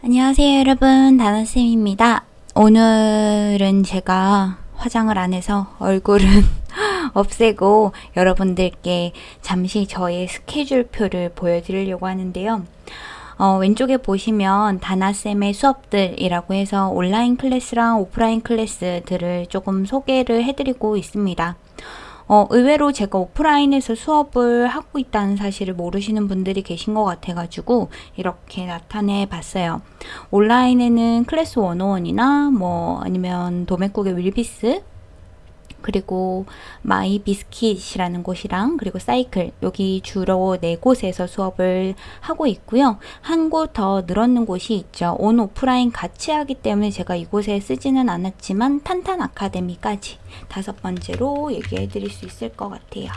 안녕하세요 여러분. 다나쌤입니다. 오늘은 제가 화장을 안 해서 얼굴은 없애고 여러분들께 잠시 저의 스케줄표를 보여드리려고 하는데요. 어, 왼쪽에 보시면 다나쌤의 수업들이라고 해서 온라인 클래스랑 오프라인 클래스들을 조금 소개를 해드리고 있습니다 어, 의외로 제가 오프라인에서 수업을 하고 있다는 사실을 모르시는 분들이 계신 것 같아가지고 이렇게 나타내 봤어요. 온라인에는 클래스 101이나 뭐 아니면 도매꾹의 윌비스 그리고 마이 비스킷이라는 곳이랑 그리고 사이클 여기 주로 네 곳에서 수업을 하고 있고요. 한 곳 더 늘었는 곳이 있죠. 온 오프라인 같이 하기 때문에 제가 이곳에 쓰지는 않았지만 탄탄 아카데미까지 다섯 번째로 얘기해 드릴 수 있을 것 같아요.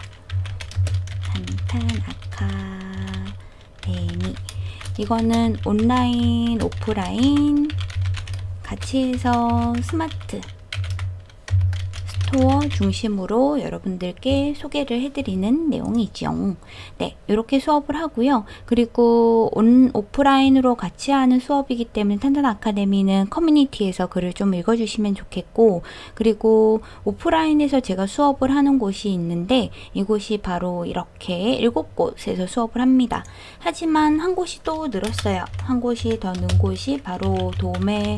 탄탄 아카데미 이거는 온라인 오프라인 같이 해서 스마트 스토어 중심으로 여러분들께 소개를 해드리는 내용이죠. 네, 이렇게 수업을 하고요. 그리고 온 오프라인으로 같이 하는 수업이기 때문에 탄탄 아카데미는 커뮤니티에서 글을 좀 읽어주시면 좋겠고 그리고 오프라인에서 제가 수업을 하는 곳이 있는데 이곳이 바로 이렇게 일곱 곳에서 수업을 합니다. 하지만 한 곳이 또 늘었어요. 한 곳이 더 는 곳이 바로 도매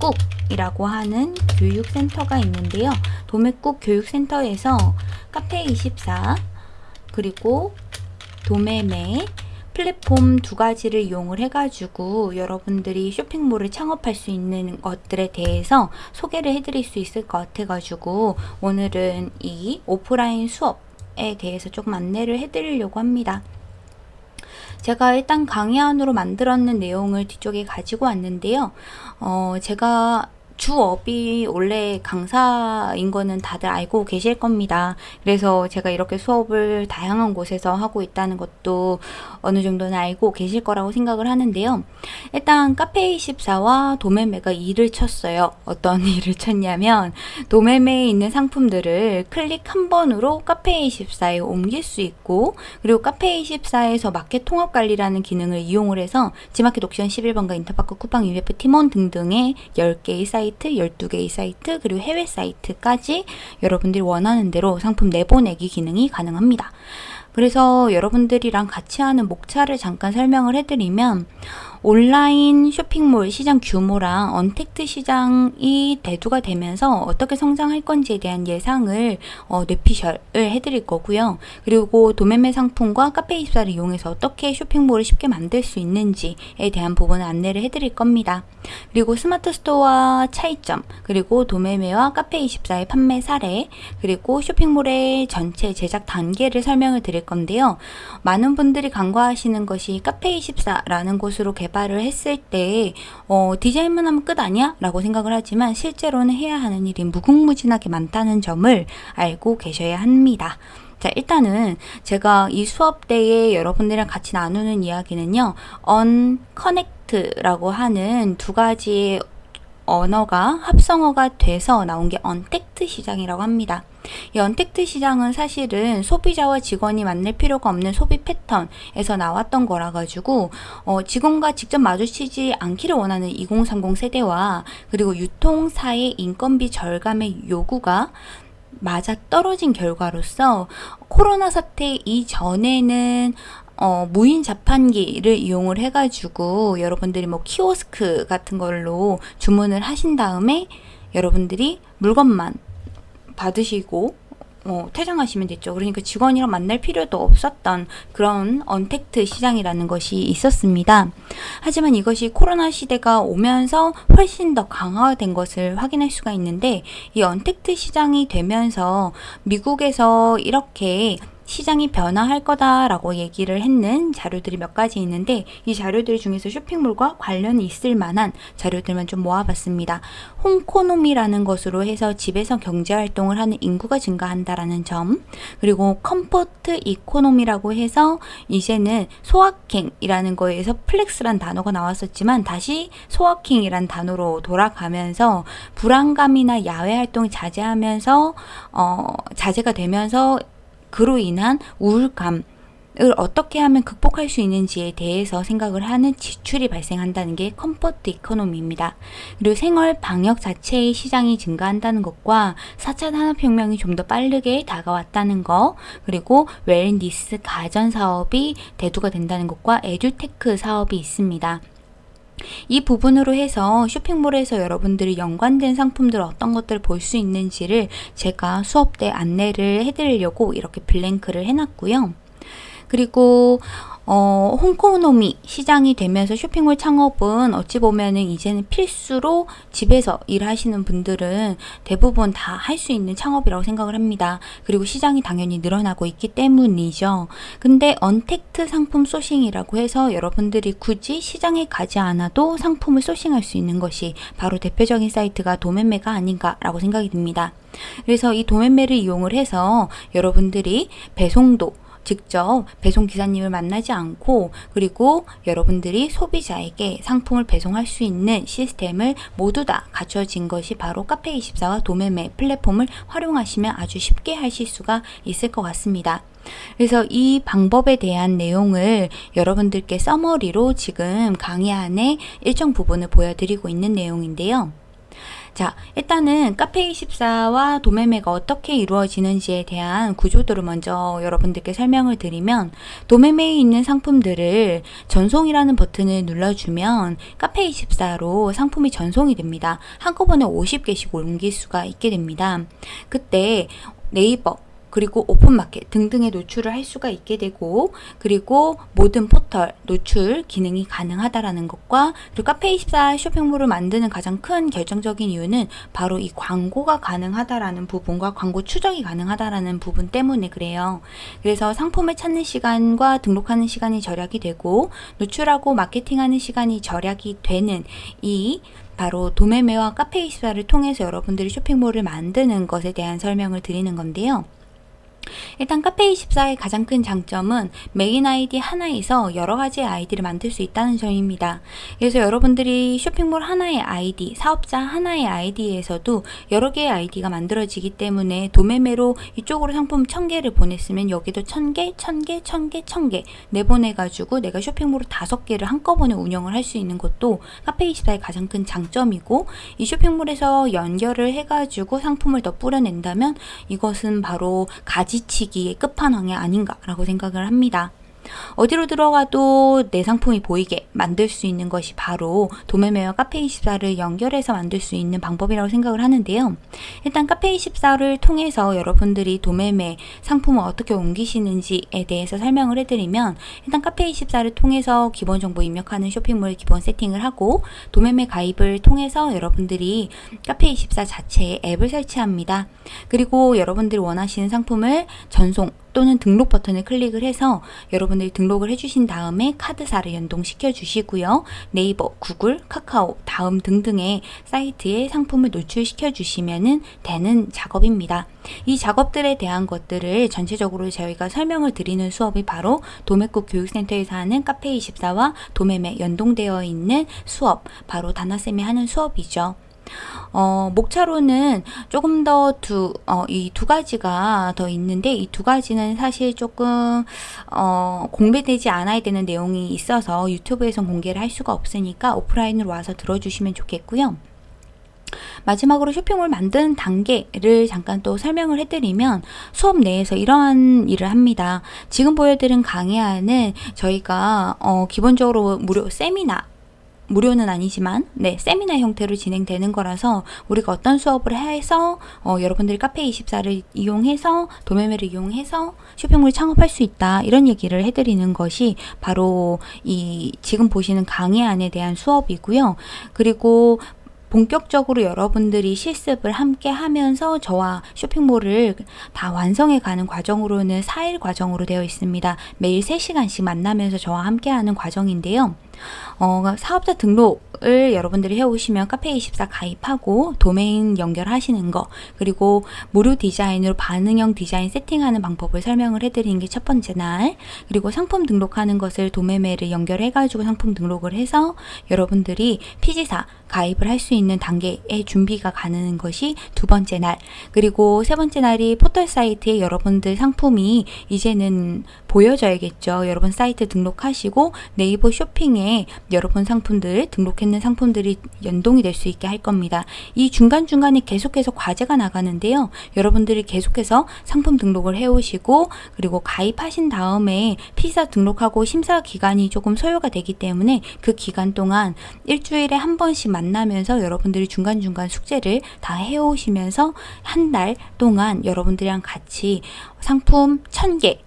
꾹이라고 하는 교육센터가 있는데요. 도매국 교육센터에서 카페24 그리고 도매매 플랫폼 두 가지를 이용을 해가지고 여러분들이 쇼핑몰을 창업할 수 있는 것들에 대해서 소개를 해드릴 수 있을 것 같아가지고 오늘은 이 오프라인 수업에 대해서 조금 안내를 해드리려고 합니다. 제가 일단 강의 안으로 만들었는 내용을 뒤쪽에 가지고 왔는데요. 어, 제가 주업이 원래 강사인 거는 다들 알고 계실 겁니다. 그래서 제가 이렇게 수업을 다양한 곳에서 하고 있다는 것도 어느 정도는 알고 계실 거라고 생각을 하는데요. 일단 카페24와 도매매가 일을 쳤어요. 어떤 일을 쳤냐면 도매매에 있는 상품들을 클릭 한 번으로 카페24에 옮길 수 있고 그리고 카페24에서 마켓 통합 관리라는 기능을 이용을 해서 지마켓 옥션 11번가 인터파크 쿠팡 위메프 티몬 등등의 10개의 사이트 사이트, 12개의 사이트, 그리고 해외 사이트까지 여러분들이 원하는 대로 상품 내보내기 기능이 가능합니다. 그래서 여러분들이랑 같이 하는 목차를 잠깐 설명을 해드리면 온라인 쇼핑몰 시장 규모랑 언택트 시장이 대두가 되면서 어떻게 성장할 건지에 대한 예상을 어, 뇌피셜을 해드릴 거고요. 그리고 도매매 상품과 카페24를 이용해서 어떻게 쇼핑몰을 쉽게 만들 수 있는지에 대한 부분을 안내를 해드릴 겁니다. 그리고 스마트 스토어와 차이점, 그리고 도매매와 카페24의 판매 사례, 그리고 쇼핑몰의 전체 제작 단계를 설명을 드릴 건데요. 많은 분들이 간과하시는 것이 카페24라는 곳으로 개발 개발을 했을 때 어, 디자인만 하면 끝 아니야? 라고 생각을 하지만 실제로는 해야 하는 일이 무궁무진하게 많다는 점을 알고 계셔야 합니다. 자 일단은 제가 이 수업 때에 여러분들이랑 같이 나누는 이야기는요 언커넥트라고 하는 두 가지의 언어가 합성어가 돼서 나온 게 언택트 시장이라고 합니다. 이 언택트 시장은 사실은 소비자와 직원이 만날 필요가 없는 소비 패턴에서 나왔던 거라 가지고 어, 직원과 직접 마주치지 않기를 원하는 2030 세대와 그리고 유통사의 인건비 절감의 요구가 맞아 떨어진 결과로서 코로나 사태 이전에는 어, 무인 자판기를 이용을 해가지고 여러분들이 뭐 키오스크 같은 걸로 주문을 하신 다음에 여러분들이 물건만 받으시고 어, 퇴장하시면 됐죠. 그러니까 직원이랑 만날 필요도 없었던 그런 언택트 시장이라는 것이 있었습니다. 하지만 이것이 코로나 시대가 오면서 훨씬 더 강화된 것을 확인할 수가 있는데 이 언택트 시장이 되면서 미국에서 이렇게 시장이 변화할 거다라고 얘기를 했는 자료들이 몇 가지 있는데 이 자료들 중에서 쇼핑몰과 관련이 있을 만한 자료들만 좀 모아봤습니다. homeconomy라는 것으로 해서 집에서 경제활동을 하는 인구가 증가한다라는 점 그리고 comfort economy라고 해서 이제는 소확행이라는 거에서 flex란 단어가 나왔었지만 다시 소확행이란 단어로 돌아가면서 불안감이나 야외 활동이 자제하면서 어, 자제가 되면서 그로 인한 우울감 어떻게 하면 극복할 수 있는지에 대해서 생각을 하는 지출이 발생한다는 게 comfort economy입니다. 그리고 생활 방역 자체의 시장이 증가한다는 것과 4차 산업혁명이 좀 더 빠르게 다가왔다는 것 그리고 wellness 가전 사업이 대두가 된다는 것과 에듀테크 사업이 있습니다. 이 부분으로 해서 쇼핑몰에서 여러분들이 연관된 상품들 어떤 것들을 볼수 있는지를 제가 수업 때 안내를 해드리려고 이렇게 blank를 해놨고요. 그리고 어, homeconomy 시장이 되면서 쇼핑몰 창업은 어찌 보면은 이제는 필수로 집에서 일하시는 분들은 대부분 다 할 수 있는 창업이라고 생각을 합니다. 그리고 시장이 당연히 늘어나고 있기 때문이죠. 근데 언택트 상품 sourcing이라고 해서 여러분들이 굳이 시장에 가지 않아도 상품을 sourcing할 수 있는 것이 바로 대표적인 사이트가 도매매가 아닌가라고 생각이 듭니다. 그래서 이 도매매를 이용을 해서 여러분들이 배송도 직접 배송 기사님을 만나지 않고 그리고 여러분들이 소비자에게 상품을 배송할 수 있는 시스템을 모두 다 갖춰진 것이 바로 카페24와 도매매 플랫폼을 활용하시면 아주 쉽게 하실 수가 있을 것 같습니다. 그래서 이 방법에 대한 내용을 여러분들께 서머리로 지금 강의 안에 일정 부분을 보여드리고 있는 내용인데요. 자, 일단은 카페24와 도매매가 어떻게 이루어지는지에 대한 구조도를 먼저 여러분들께 설명을 드리면 도매매에 있는 상품들을 전송이라는 버튼을 눌러주면 카페24로 상품이 전송이 됩니다. 한꺼번에 50개씩 옮길 수가 있게 됩니다. 그때 네이버 그리고 오픈마켓 등등의 노출을 할 수가 있게 되고 그리고 모든 포털 노출 기능이 가능하다라는 것과 그리고 카페24 쇼핑몰을 만드는 가장 큰 결정적인 이유는 바로 이 광고가 가능하다라는 부분과 광고 추적이 가능하다라는 부분 때문에 그래요. 그래서 상품을 찾는 시간과 등록하는 시간이 절약이 되고 노출하고 마케팅하는 시간이 절약이 되는 이 바로 도매매와 카페24를 통해서 여러분들이 쇼핑몰을 만드는 것에 대한 설명을 드리는 건데요. 일단 카페24의 가장 큰 장점은 메인 아이디 하나에서 여러 가지 아이디를 만들 수 있다는 점입니다. 그래서 여러분들이 쇼핑몰 하나의 아이디, 사업자 하나의 아이디에서도 여러 개의 아이디가 만들어지기 때문에 도매매로 이쪽으로 상품 1000개를 보냈으면 여기도 1000개, 1000개, 1000개, 1000개 내보내가지고 내가 쇼핑몰을 5개를 한꺼번에 운영을 할 수 있는 것도 카페24의 가장 큰 장점이고 이 쇼핑몰에서 연결을 해가지고 상품을 더 뿌려낸다면 이것은 바로 가지 가지치기의 끝판왕이 아닌가라고 생각을 합니다. 어디로 들어가도 내 상품이 보이게 만들 수 있는 것이 바로 도매매와 카페24를 연결해서 만들 수 있는 방법이라고 생각을 하는데요. 일단 카페24를 통해서 여러분들이 도매매 상품을 어떻게 옮기시는지에 대해서 설명을 해드리면 일단 카페24를 통해서 기본 정보 입력하는 쇼핑몰 기본 세팅을 하고 도매매 가입을 통해서 여러분들이 카페24 자체의 앱을 설치합니다. 그리고 여러분들이 원하시는 상품을 전송 또는 등록 버튼을 클릭을 해서 여러분들이 등록을 해주신 다음에 카드사를 연동시켜 주시고요. 네이버, 구글, 카카오, 다음 등등의 사이트에 상품을 노출시켜 주시면 되는 작업입니다. 이 작업들에 대한 것들을 전체적으로 저희가 설명을 드리는 수업이 바로 도매국 교육센터에서 하는 카페24와 도매매 연동되어 있는 수업, 바로 다나쌤이 하는 수업이죠. 어, 목차로는 조금 더 두, 어, 이 두 가지가 더 있는데 이 두 가지는 사실 조금 어, 공개되지 않아야 되는 내용이 있어서 유튜브에서 공개를 할 수가 없으니까 오프라인으로 와서 들어주시면 좋겠고요. 마지막으로 쇼핑몰 만드는 단계를 잠깐 또 설명을 해드리면 수업 내에서 이러한 일을 합니다. 지금 보여드린 강의안은 저희가 어, 기본적으로 무료 세미나 무료는 아니지만 네 세미나 형태로 진행되는 거라서 우리가 어떤 수업을 해서 어, 여러분들이 카페24를 이용해서 도매매를 이용해서 쇼핑몰 창업할 수 있다 이런 얘기를 해드리는 것이 바로 이 지금 보시는 강의 안에 대한 수업이고요 그리고 본격적으로 여러분들이 실습을 함께 하면서 저와 쇼핑몰을 다 완성해 가는 과정으로는 4일 과정으로 되어 있습니다. 매일 3시간씩 만나면서 저와 함께 하는 과정인데요. 어, 사업자 등록을 여러분들이 해오시면 카페24 가입하고 도메인 연결하시는 거 그리고 무료 디자인으로 반응형 디자인 세팅하는 방법을 설명을 해드리는 게 첫 번째 날. 그리고 상품 등록하는 것을 도매매를 연결해가지고 상품 등록을 해서 여러분들이 피지사 가입을 할 수 있는 단계의 준비가 가는 것이 두 번째 날. 그리고 세 번째 날이 포털 사이트에 여러분들 상품이 이제는 보여져야겠죠. 여러분 사이트 등록하시고 네이버 쇼핑에 여러분 상품들 등록했는 상품들이 연동이 될 수 있게 할 겁니다. 이 중간중간에 계속해서 과제가 나가는데요. 여러분들이 계속해서 상품 등록을 해 오시고 그리고 가입하신 다음에 피사 등록하고 심사 기간이 조금 소요가 되기 때문에 그 기간 동안 일주일에 한 번씩 만나면서 여러분들이 중간중간 숙제를 다 해오시면서 한 달 동안 여러분들이랑 같이 상품 1000개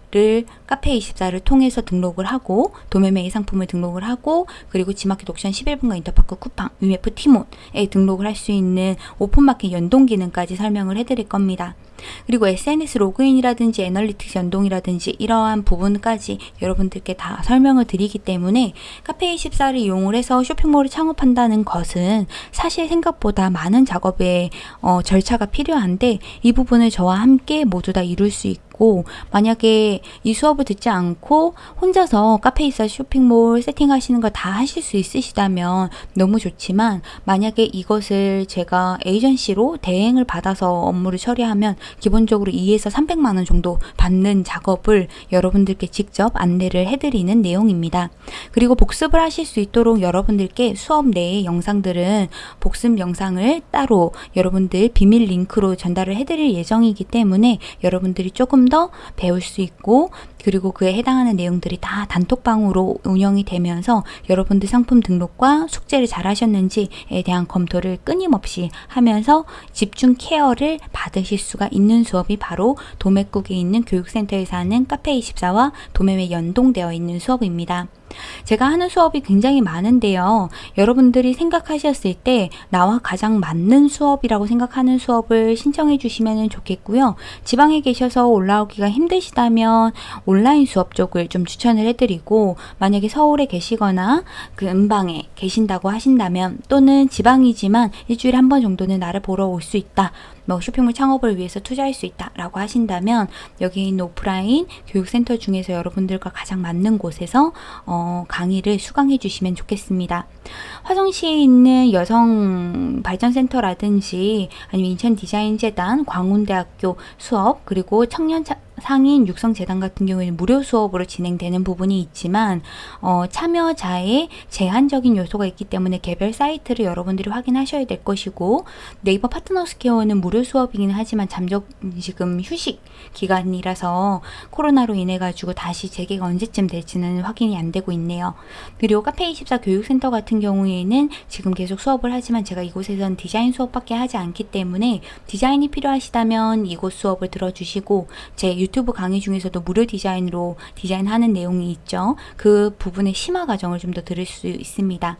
카페24를 통해서 등록을 하고 도매매의 상품을 등록을 하고 그리고 지마켓 옥션 11번가 인터파크 쿠팡, 위메프 티몬에 등록을 할 수 있는 오픈마켓 연동 기능까지 설명을 해드릴 겁니다. 그리고 SNS 로그인이라든지 analytics 연동이라든지 이러한 부분까지 여러분들께 다 설명을 드리기 때문에 카페24를 이용을 해서 쇼핑몰을 창업한다는 것은 사실 생각보다 많은 작업의 어, 절차가 필요한데 이 부분을 저와 함께 모두 다 이룰 수 있고 만약에 이 수업을 듣지 않고 혼자서 카페24 쇼핑몰 세팅하시는 거다 하실 수 있으시다면 너무 좋지만 만약에 이것을 제가 에이전시로 대행을 받아서 업무를 처리하면 기본적으로 2에서 300만 원 정도 받는 작업을 여러분들께 직접 안내를 해드리는 내용입니다. 그리고 복습을 하실 수 있도록 여러분들께 수업 내의 영상들은 복습 영상을 따로 여러분들 비밀 링크로 전달을 해드릴 예정이기 때문에 여러분들이 조금 더 배울 수 있고 그리고 그에 해당하는 내용들이 다 단톡방으로 운영이 되면서 여러분들 상품 등록과 숙제를 잘 하셨는지에 대한 검토를 끊임없이 하면서 집중 케어를 받으실 수가 있는 수업이 바로 도매국에 있는 교육센터에서 하는 카페24와 도매매 연동되어 있는 수업입니다. 제가 하는 수업이 굉장히 많은데요. 여러분들이 생각하셨을 때 나와 가장 맞는 수업이라고 생각하는 수업을 신청해 주시면 좋겠고요. 지방에 계셔서 올라오기가 힘드시다면 온라인 수업 쪽을 좀 추천을 해드리고 만약에 서울에 계시거나 그 음방에 계신다고 하신다면 또는 지방이지만 일주일에 한 번 정도는 나를 보러 올 수 있다. 뭐 쇼핑몰 창업을 위해서 투자할 수 있다 라고 하신다면 여기 있는 오프라인 교육센터 중에서 여러분들과 가장 맞는 곳에서 어, 강의를 수강해 주시면 좋겠습니다. 화성시에 있는 여성 발전센터라든지 아니면 인천 디자인재단, 광운대학교 수업 그리고 청년 상인 육성재단 같은 경우에는 무료 수업으로 진행되는 부분이 있지만 어, 참여자의 제한적인 요소가 있기 때문에 개별 사이트를 여러분들이 확인하셔야 될 것이고 네이버 파트너스케어는 무료 수업이긴 하지만 잠적 지금 휴식 기간이라서 코로나로 인해 가지고 다시 재개가 언제쯤 될지는 확인이 안 되고 있네요. 그리고 카페24 교육센터 같은 경우에는 지금 계속 수업을 하지만 제가 이곳에선 디자인 수업밖에 하지 않기 때문에 디자인이 필요하시다면 이곳 수업을 들어주시고 제 유튜브 강의 중에서도 무료 디자인으로 디자인하는 내용이 있죠. 그 부분의 심화 과정을 좀 더 들을 수 있습니다.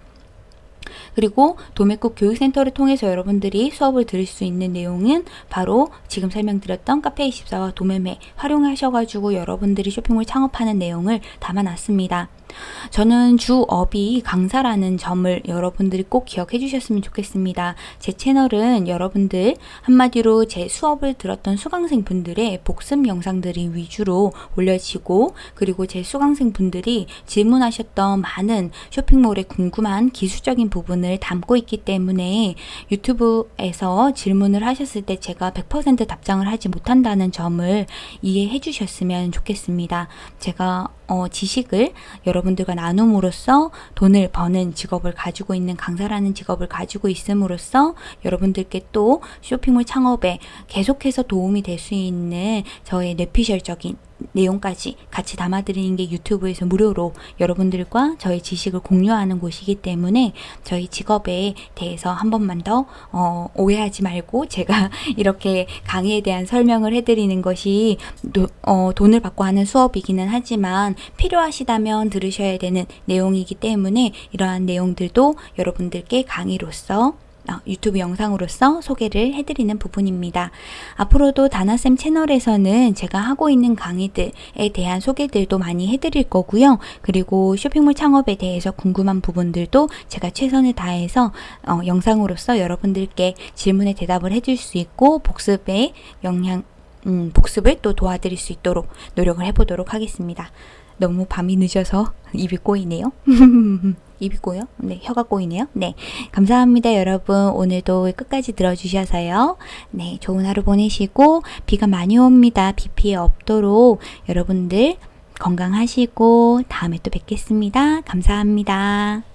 그리고 도매국 교육센터를 통해서 여러분들이 수업을 들을 수 있는 내용은 바로 지금 설명드렸던 카페24와 도매매 활용하셔가지고 여러분들이 쇼핑몰 창업하는 내용을 담아놨습니다. 저는 주업이 강사라는 점을 여러분들이 꼭 기억해 주셨으면 좋겠습니다. 제 채널은 여러분들 한마디로 제 수업을 들었던 수강생 분들의 복습 영상들이 위주로 올려지고 그리고 제 수강생 분들이 질문하셨던 많은 쇼핑몰에 궁금한 기술적인 부분을 담고 있기 때문에 유튜브에서 질문을 하셨을 때 제가 100% 답장을 하지 못한다는 점을 이해해 주셨으면 좋겠습니다. 제가 어, 지식을 여러분 들과 나눔으로써 돈을 버는 직업을 가지고 있는 강사라는 직업을 가지고 있음으로써 여러분들께 또 쇼핑몰 창업에 계속해서 도움이 될 수 있는 저의 뇌피셜적인 내용까지 같이 담아드리는 게 유튜브에서 무료로 여러분들과 저희 지식을 공유하는 곳이기 때문에 저희 직업에 대해서 한 번만 더 어, 오해하지 말고 제가 이렇게 강의에 대한 설명을 해드리는 것이 도, 어, 돈을 받고 하는 수업이기는 하지만 필요하시다면 들으셔야 되는 내용이기 때문에 이러한 내용들도 여러분들께 강의로서 어, 유튜브 영상으로서 소개를 해드리는 부분입니다. 앞으로도 다나쌤 채널에서는 제가 하고 있는 강의들에 대한 소개들도 많이 해드릴 거고요. 그리고 쇼핑몰 창업에 대해서 궁금한 부분들도 제가 최선을 다해서 어, 영상으로서 여러분들께 질문에 대답을 해줄 수 있고 복습에 영향 음, 복습을 또 도와드릴 수 있도록 노력을 해보도록 하겠습니다. 너무 밤이 늦어서 입이 꼬이네요. 입이 꼬여? 네, 혀가 꼬이네요. 네, 감사합니다, 여러분. 오늘도 끝까지 들어주셔서요. 네, 좋은 하루 보내시고 비가 많이 옵니다. 비 피해 없도록 여러분들 건강하시고 다음에 또 뵙겠습니다. 감사합니다.